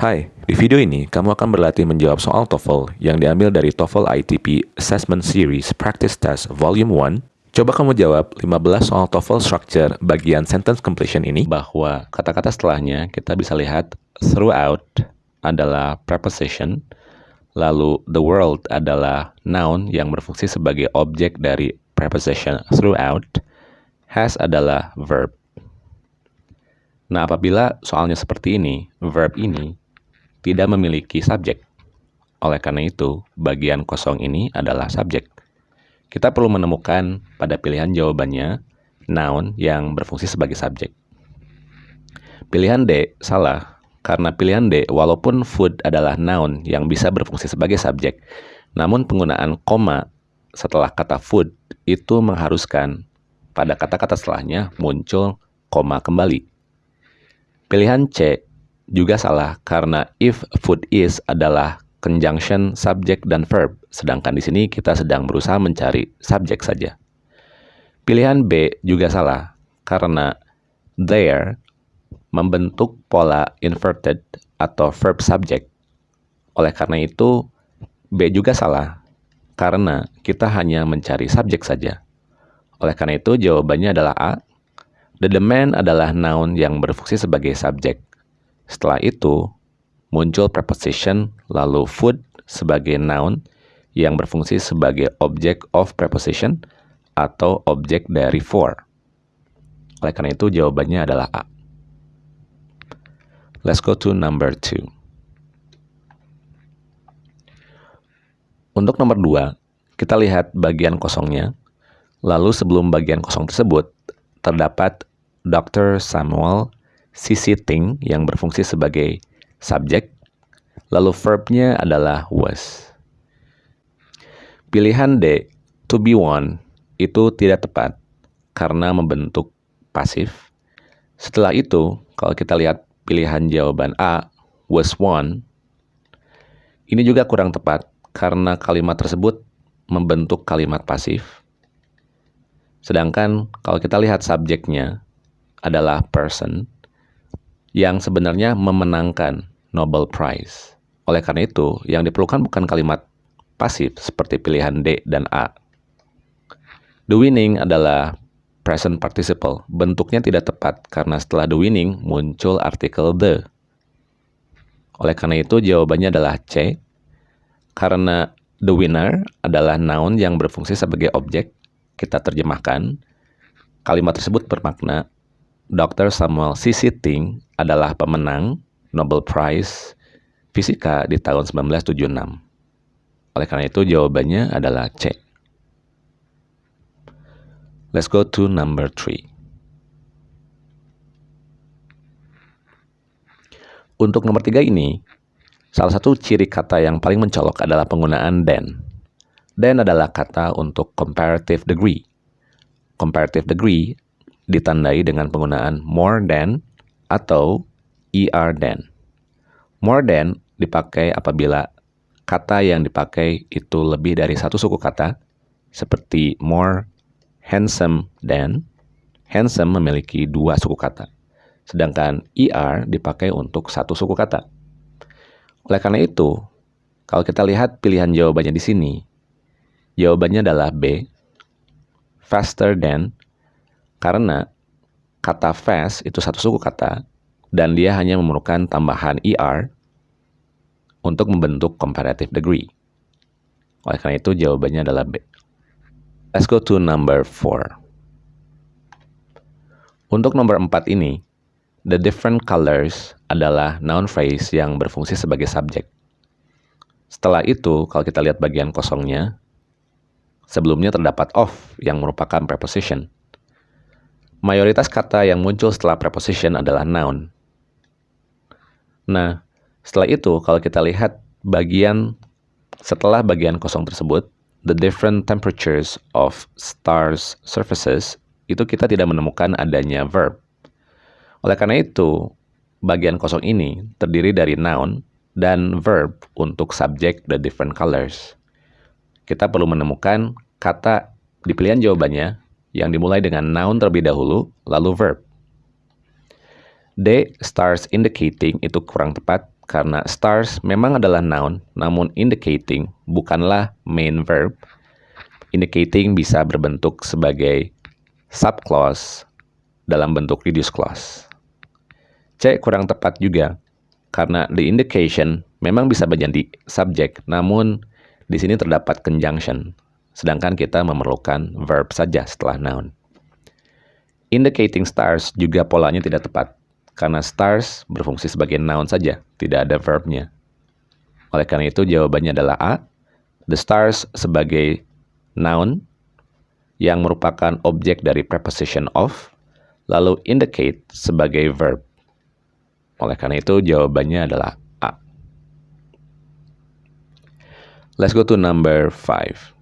Hai, di video ini kamu akan berlatih menjawab soal TOEFL yang diambil dari TOEFL ITP Assessment Series Practice Test Volume 1. Coba kamu jawab 15 soal TOEFL structure bagian sentence completion ini bahwa kata-kata setelahnya kita bisa lihat throughout adalah preposition, lalu the world adalah noun yang berfungsi sebagai objek dari preposition throughout, has adalah verb. Nah, apabila soalnya seperti ini, verb ini tidak memiliki subjek. Oleh karena itu, bagian kosong ini adalah subjek. Kita perlu menemukan pada pilihan jawabannya noun yang berfungsi sebagai subjek. Pilihan D salah karena pilihan D walaupun food adalah noun yang bisa berfungsi sebagai subjek, namun penggunaan koma setelah kata food itu mengharuskan pada kata-kata setelahnya muncul koma kembali. Pilihan C juga salah karena if food is adalah conjunction subject dan verb, sedangkan di sini kita sedang berusaha mencari subjek saja. Pilihan B juga salah karena there membentuk pola inverted atau verb subject. Oleh karena itu, B juga salah karena kita hanya mencari subjek saja. Oleh karena itu, jawabannya adalah A. The demand adalah noun yang berfungsi sebagai subjek. Setelah itu, muncul preposition lalu food sebagai noun yang berfungsi sebagai object of preposition atau objek dari for. Oleh karena itu, jawabannya adalah A. Let's go to number two. Untuk nomor dua, kita lihat bagian kosongnya. Lalu sebelum bagian kosong tersebut, terdapat Dr. Samuel sisi thing yang berfungsi sebagai subjek, lalu verbnya adalah was. Pilihan D, to be one, itu tidak tepat karena membentuk pasif. Setelah itu, kalau kita lihat pilihan jawaban A, was one, ini juga kurang tepat karena kalimat tersebut membentuk kalimat pasif. Sedangkan kalau kita lihat subjeknya adalah person, yang sebenarnya memenangkan Nobel Prize. Oleh karena itu, yang diperlukan bukan kalimat pasif seperti pilihan D dan A. The winning adalah present participle. Bentuknya tidak tepat karena setelah the winning muncul artikel the. Oleh karena itu, jawabannya adalah C. Karena the winner adalah noun yang berfungsi sebagai objek, kita terjemahkan. Kalimat tersebut bermakna Dr. Samuel C. Sitting adalah pemenang Nobel Prize Fisika di tahun 1976. Oleh karena itu jawabannya adalah C. Let's go to number three. Untuk nomor tiga ini, salah satu ciri kata yang paling mencolok adalah penggunaan than. Than adalah kata untuk comparative degree. Comparative degree ditandai dengan penggunaan more than atau er than. More than dipakai apabila kata yang dipakai itu lebih dari satu suku kata, seperti more handsome than. Handsome memiliki dua suku kata, sedangkan er dipakai untuk satu suku kata. Oleh karena itu, kalau kita lihat pilihan jawabannya di sini, jawabannya adalah B, faster than karena kata fast itu satu suku kata dan dia hanya memerlukan tambahan er untuk membentuk comparative degree. Oleh karena itu jawabannya adalah B. Let's go to number 4. Untuk nomor 4 ini, the different colors adalah noun phrase yang berfungsi sebagai subjek. Setelah itu, kalau kita lihat bagian kosongnya, sebelumnya terdapat of yang merupakan preposition. Mayoritas kata yang muncul setelah preposition adalah noun. Nah, setelah itu kalau kita lihat bagian setelah bagian kosong tersebut, the different temperatures of stars surfaces, itu kita tidak menemukan adanya verb. Oleh karena itu, bagian kosong ini terdiri dari noun dan verb untuk subject the different colors. Kita perlu menemukan kata di pilihan jawabannya yang dimulai dengan noun terlebih dahulu, lalu verb. D, stars indicating itu kurang tepat karena stars memang adalah noun, namun indicating bukanlah main verb. Indicating bisa berbentuk sebagai subclause dalam bentuk reduced clause. C kurang tepat juga, karena the indication memang bisa menjadi subjek, namun di sini terdapat conjunction, sedangkan kita memerlukan verb saja setelah noun. Indicating stars juga polanya tidak tepat, karena stars berfungsi sebagai noun saja, tidak ada verbnya. Oleh karena itu jawabannya adalah A. The stars sebagai noun yang merupakan objek dari preposition of, lalu indicate sebagai verb. Oleh karena itu jawabannya adalah A. Let's go to number 5.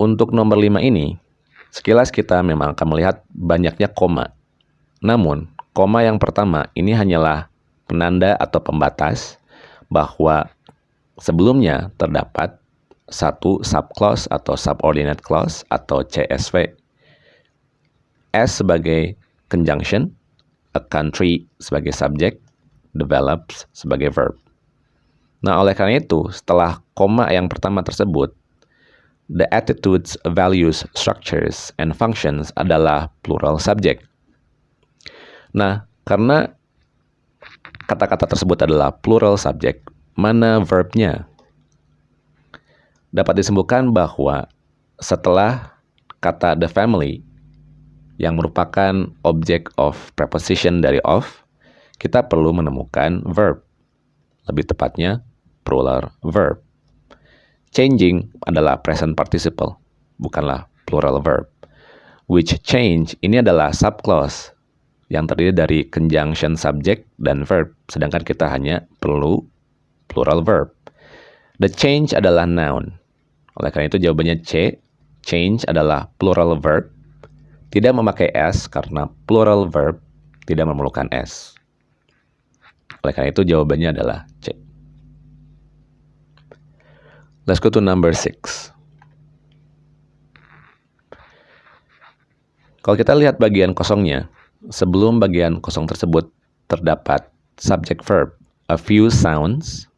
Untuk nomor 5 ini, Sekilas kita memang akan melihat banyaknya koma. Namun, koma yang pertama ini hanyalah penanda atau pembatas bahwa sebelumnya terdapat satu subclause atau subordinate clause atau CSV. S sebagai conjunction, a country sebagai subject, develops sebagai verb. Nah, oleh karena itu, setelah koma yang pertama tersebut, the attitudes, values, structures, and functions adalah plural subject. Nah, karena kata-kata tersebut adalah plural subject, mana verbnya? Dapat disebutkan bahwa setelah kata the family yang merupakan object of preposition dari of, kita perlu menemukan verb. Lebih tepatnya, plural verb. Changing adalah present participle, bukanlah plural verb. Which change ini adalah subclause yang terdiri dari conjunction subject dan verb, sedangkan kita hanya perlu plural verb. The change adalah noun. Oleh karena itu jawabannya C. Change adalah plural verb. Tidak memakai S karena plural verb tidak memerlukan S. Oleh karena itu jawabannya adalah C. Let's go to number six. Kalau kita lihat bagian kosongnya, sebelum bagian kosong tersebut terdapat subject verb, a few sounds,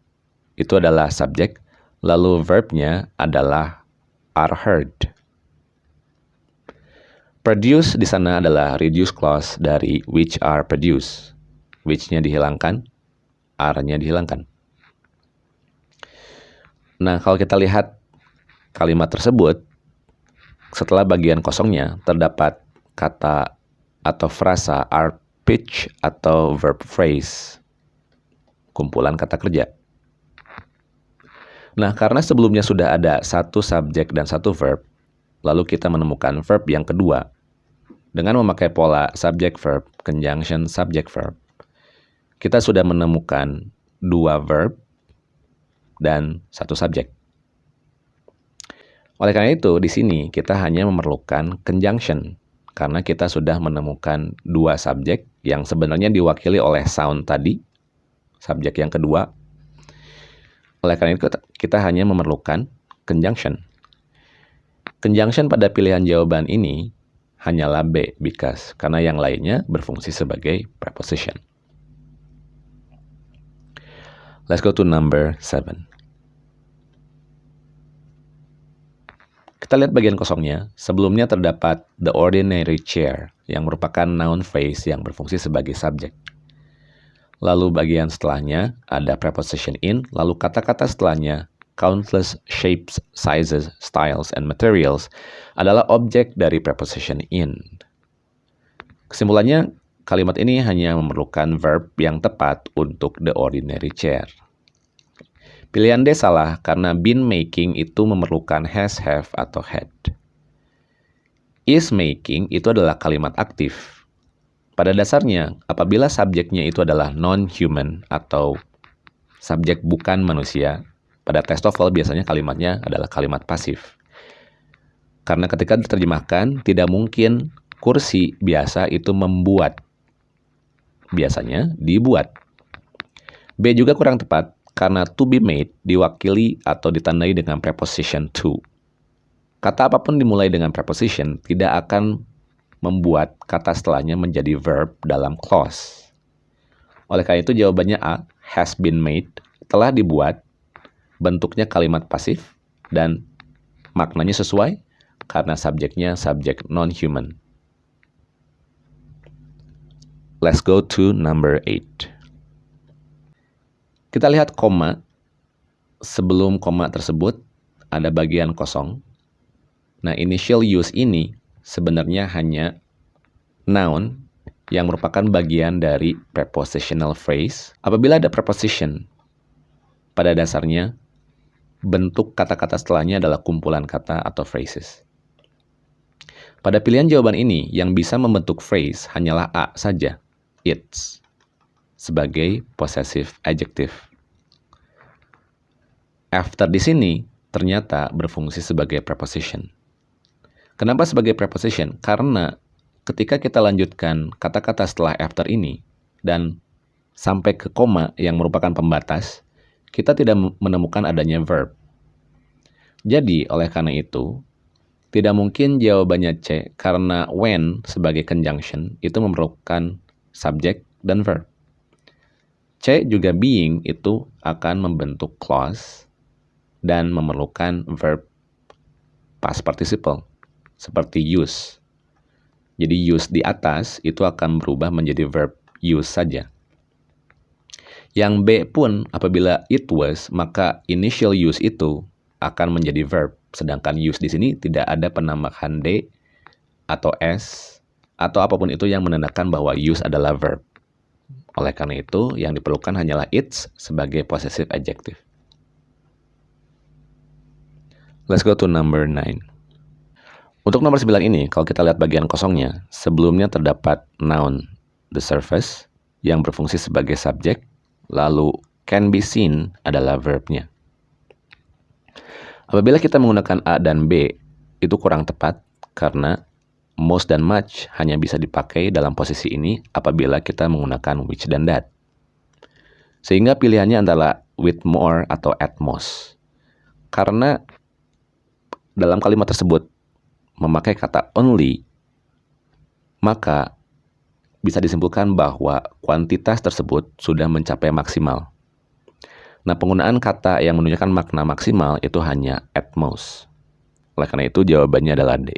itu adalah subjek, lalu verbnya adalah are heard. Produce di sana adalah reduce clause dari which are produced. Which-nya dihilangkan, are-nya dihilangkan. Nah, kalau kita lihat kalimat tersebut, setelah bagian kosongnya terdapat kata atau frasa are pitch atau verb phrase, kumpulan kata kerja. Nah, karena sebelumnya sudah ada satu subjek dan satu verb, lalu kita menemukan verb yang kedua dengan memakai pola subject verb, conjunction subject verb. Kita sudah menemukan dua verb dan satu subjek. Oleh karena itu, di sini kita hanya memerlukan conjunction karena kita sudah menemukan dua subjek yang sebenarnya diwakili oleh sound tadi, subjek yang kedua. Oleh karena itu, kita hanya memerlukan conjunction. Conjunction pada pilihan jawaban ini hanyalah B, because, karena yang lainnya berfungsi sebagai preposition. Let's go to number 7. Kita lihat bagian kosongnya. Sebelumnya terdapat the ordinary chair yang merupakan noun phrase yang berfungsi sebagai subjek. Lalu bagian setelahnya ada preposition in, lalu kata-kata setelahnya countless shapes, sizes, styles, and materials adalah objek dari preposition in. Kesimpulannya, kalimat ini hanya memerlukan verb yang tepat untuk the ordinary chair. Pilihan D salah karena been making itu memerlukan has, have, atau had. Is making itu adalah kalimat aktif. Pada dasarnya, apabila subjeknya itu adalah non-human atau subjek bukan manusia, pada tes TOEFL biasanya kalimatnya adalah kalimat pasif. Karena ketika diterjemahkan, tidak mungkin kursi biasa itu membuat. Biasanya dibuat. B juga kurang tepat karena to be made diwakili atau ditandai dengan preposition to. Kata apa pun dimulai dengan preposition tidak akan membuat kata setelahnya menjadi verb dalam clause. Oleh karena itu jawabannya A, has been made, telah dibuat, bentuknya kalimat pasif, dan maknanya sesuai karena subjeknya subjek non-human. Let's go to number 8. Kita lihat koma. Sebelum koma tersebut ada bagian kosong. Nah, initial use ini sebenarnya hanya noun yang merupakan bagian dari prepositional phrase. Apabila ada preposition, pada dasarnya bentuk kata-kata setelahnya adalah kumpulan kata atau phrases. Pada pilihan jawaban ini, yang bisa membentuk phrase hanyalah A saja, it's, sebagai possessive adjective. After di sini ternyata berfungsi sebagai preposition. Kenapa sebagai preposition? Karena ketika kita lanjutkan kata-kata setelah after ini dan sampai ke koma yang merupakan pembatas, kita tidak menemukan adanya verb. Jadi, oleh karena itu, tidak mungkin jawabannya C karena when sebagai conjunction itu memerlukan subjek dan verb. C juga being itu akan membentuk clause dan memerlukan verb past participle seperti use. Jadi use di atas itu akan berubah menjadi verb use saja. Yang B pun apabila it was, maka initial use itu akan menjadi verb. Sedangkan use di sini tidak ada penambahan D atau S atau apa pun itu yang menandakan bahwa use adalah verb. Oleh karena itu, yang diperlukan hanyalah its sebagai possessive adjective. Let's go to number 9. Untuk nomor 9 ini, kalau kita lihat bagian kosongnya, sebelumnya terdapat noun, the surface, yang berfungsi sebagai subjek, lalu can be seen adalah verbnya. Apabila kita menggunakan A dan B, itu kurang tepat karena most dan much hanya bisa dipakai dalam posisi ini apabila kita menggunakan which dan that. Sehingga pilihannya adalah with more atau at most. Karena dalam kalimat tersebut memakai kata only, maka bisa disimpulkan bahwa kuantitas tersebut sudah mencapai maksimal. Nah, penggunaan kata yang menunjukkan makna maksimal itu hanya at most. Oleh karena itu, jawabannya adalah D.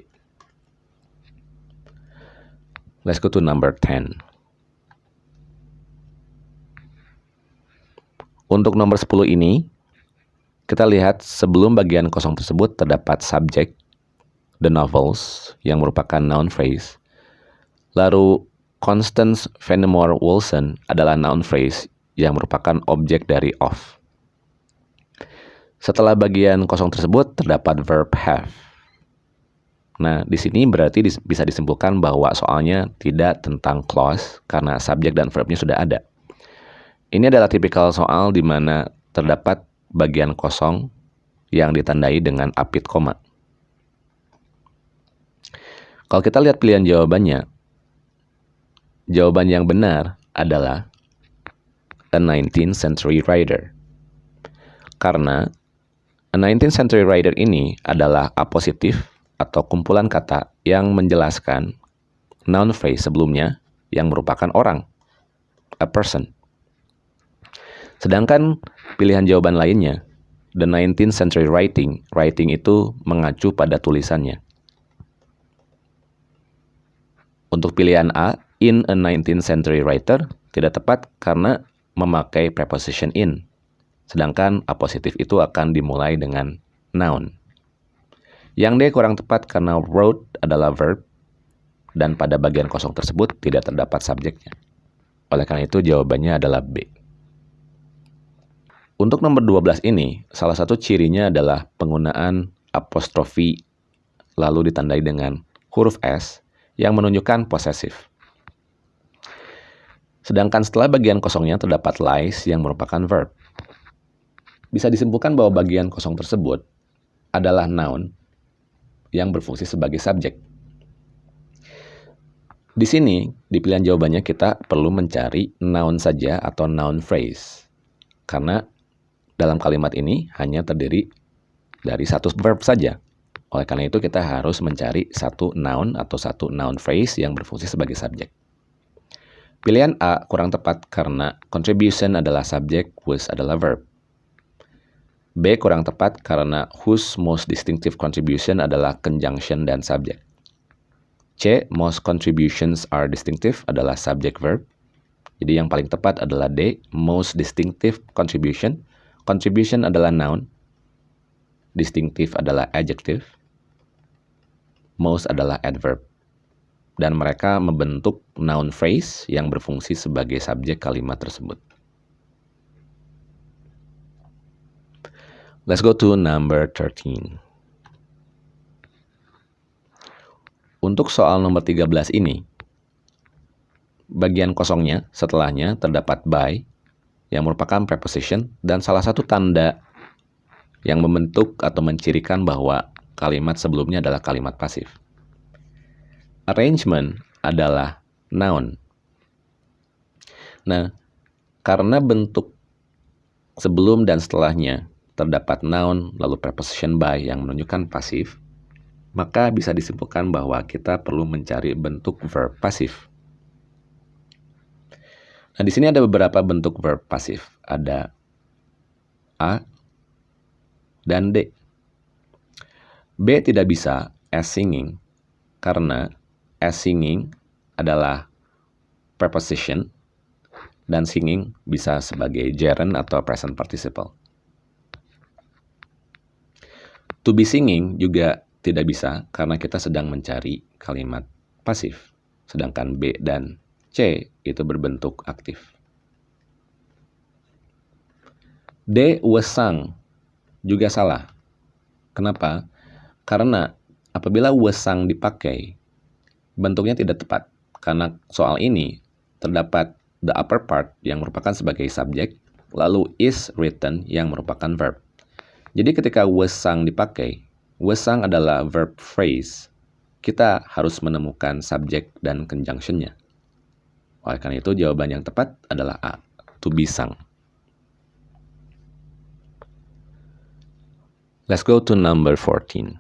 Let's go to number 10. Untuk nomor 10 ini, kita lihat sebelum bagian kosong tersebut terdapat subjek, the novels, yang merupakan noun phrase. Lalu, Constance Fenimore Wilson adalah noun phrase yang merupakan objek dari of. Setelah bagian kosong tersebut terdapat verb have. Nah, di sini berarti bisa disimpulkan bahwa soalnya tidak tentang clause karena subjek dan verbnya sudah ada. Ini adalah tipikal soal di mana terdapat bagian kosong yang ditandai dengan apit koma. Kalau kita lihat pilihan jawabannya, jawaban yang benar adalah a 19th century writer. Karena a 19th century writer ini adalah apositif atau kumpulan kata yang menjelaskan noun phrase sebelumnya yang merupakan orang, a person. Sedangkan pilihan jawaban lainnya, the 19th century writing, writing itu mengacu pada tulisannya. Untuk pilihan A, in a 19th century writer, tidak tepat karena memakai preposition in. Sedangkan A positif itu akan dimulai dengan noun. Yang D kurang tepat karena wrote adalah verb, dan pada bagian kosong tersebut tidak terdapat subjeknya. Oleh karena itu jawabannya adalah B. Untuk nomor 12 ini, salah satu cirinya adalah penggunaan apostrofi lalu ditandai dengan huruf S yang menunjukkan posesif. Sedangkan setelah bagian kosongnya terdapat lies yang merupakan verb. Bisa disimpulkan bahwa bagian kosong tersebut adalah noun yang berfungsi sebagai subjek. Di sini, di pilihan jawabannya kita perlu mencari noun saja atau noun phrase. Karena dalam kalimat ini hanya terdiri dari satu verb saja. Oleh karena itu kita harus mencari satu noun atau satu noun phrase yang berfungsi sebagai subjek. Pilihan A kurang tepat karena contribution adalah subjek, was adalah verb. B kurang tepat karena whose most distinctive contribution adalah conjunction dan subjek. C, most contributions are distinctive adalah subject verb. Jadi yang paling tepat adalah D, most distinctive contribution. Contribution adalah noun. Distinctive adalah adjective. Most adalah adverb. Dan mereka membentuk noun phrase yang berfungsi sebagai subjek kalimat tersebut. Let's go to number 13. Untuk soal nomor 13 ini, bagian kosongnya setelahnya terdapat by yang merupakan preposition dan salah satu tanda yang membentuk atau mencirikan bahwa kalimat sebelumnya adalah kalimat pasif. Arrangement adalah noun. Nah, karena bentuk sebelum dan setelahnya terdapat noun lalu preposition by yang menunjukkan pasif, maka bisa disimpulkan bahwa kita perlu mencari bentuk verb pasif. Nah, di sini ada beberapa bentuk verb pasif. Ada A dan D. B tidak bisa as singing karena as singing adalah preposition dan singing bisa sebagai gerund atau present participle. To be singing juga tidak bisa karena kita sedang mencari kalimat pasif. Sedangkan B dan C itu berbentuk aktif. D wesang juga salah. Kenapa? Karena apabila wesang dipakai, bentuknya tidak tepat. Karena soal ini terdapat the upper part yang merupakan sebagai subjek, lalu is written yang merupakan verb. Jadi ketika wesang dipakai, wesang adalah verb phrase. Kita harus menemukan subjek dan conjunctionnya. Oleh karena itu jawaban yang tepat adalah A, to be sung. Let's go to number 14.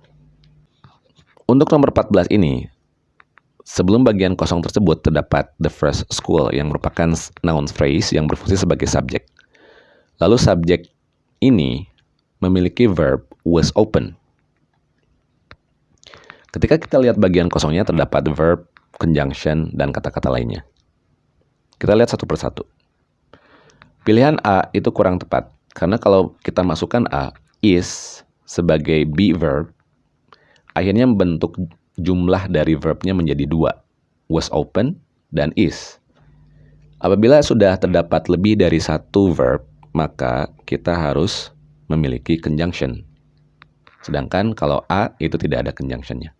Untuk nomor 14 ini, sebelum bagian kosong tersebut terdapat the first school yang merupakan noun phrase yang berfungsi sebagai subjek. Lalu subjek ini memiliki verb was open. Ketika kita lihat bagian kosongnya terdapat verb, conjunction, dan kata-kata lainnya. Kita lihat satu persatu. Pilihan A itu kurang tepat, karena kalau kita masukkan A, is, sebagai be verb, akhirnya membentuk jumlah dari verbnya menjadi dua, was open dan is. Apabila sudah terdapat lebih dari satu verb, maka kita harus memiliki conjunction. Sedangkan kalau A itu tidak ada conjunctionnya.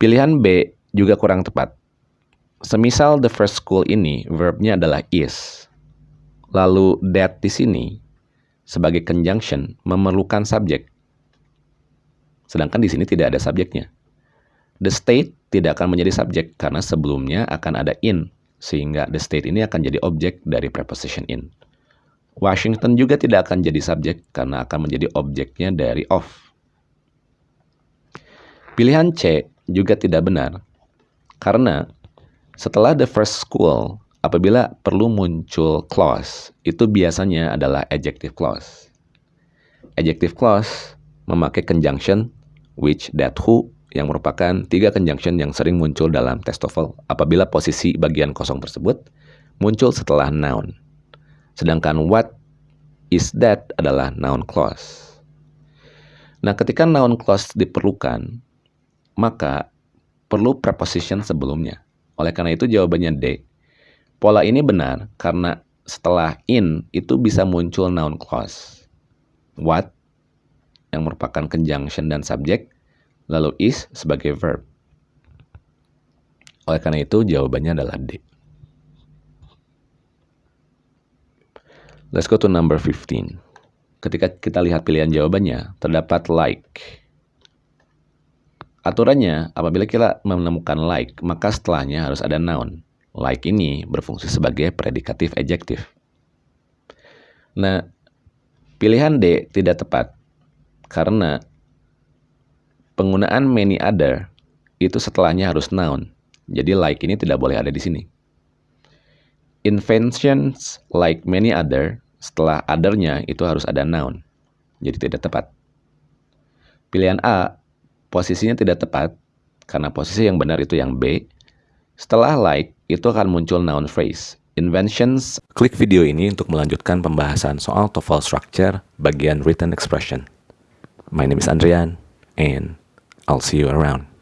Pilihan B juga kurang tepat. Semisal the first school ini verbnya adalah is. Lalu that di sini sebagai conjunction memerlukan subjek. Sedangkan di sini tidak ada subjeknya. The state tidak akan menjadi subjek karena sebelumnya akan ada in sehingga the state ini akan jadi objek dari preposition in. Washington juga tidak akan jadi subjek karena akan menjadi objeknya dari of. Pilihan C juga tidak benar karena setelah the first school, apabila perlu muncul clause, itu biasanya adalah adjective clause. Adjective clause memakai conjunction which, that, who yang merupakan tiga conjunction yang sering muncul dalam test TOEFL apabila posisi bagian kosong tersebut muncul setelah noun. Sedangkan what is that adalah noun clause. Nah, ketika noun clause diperlukan, maka perlu preposition sebelumnya. Oleh karena itu jawabannya D. Pola ini benar karena setelah in itu bisa muncul noun clause. What yang merupakan conjunction dan subjek, lalu is sebagai verb. Oleh karena itu jawabannya adalah D. Let's go to number 15. Ketika kita lihat pilihan jawabannya, terdapat like. Aturannya, apabila kita menemukan like, maka setelahnya harus ada noun. Like ini berfungsi sebagai predikatif adjektif. Nah, pilihan D tidak tepat karena penggunaan many other itu setelahnya harus noun. Jadi like ini tidak boleh ada di sini. Inventions like many other, setelah other-nya itu harus ada noun. Jadi tidak tepat. Pilihan A, posisinya tidak tepat, karena posisi yang benar itu yang B. Setelah like, itu akan muncul noun phrase. Inventions. Klik video ini untuk melanjutkan pembahasan soal TOEFL structure bagian written expression. My name is Andrian, and I'll see you around.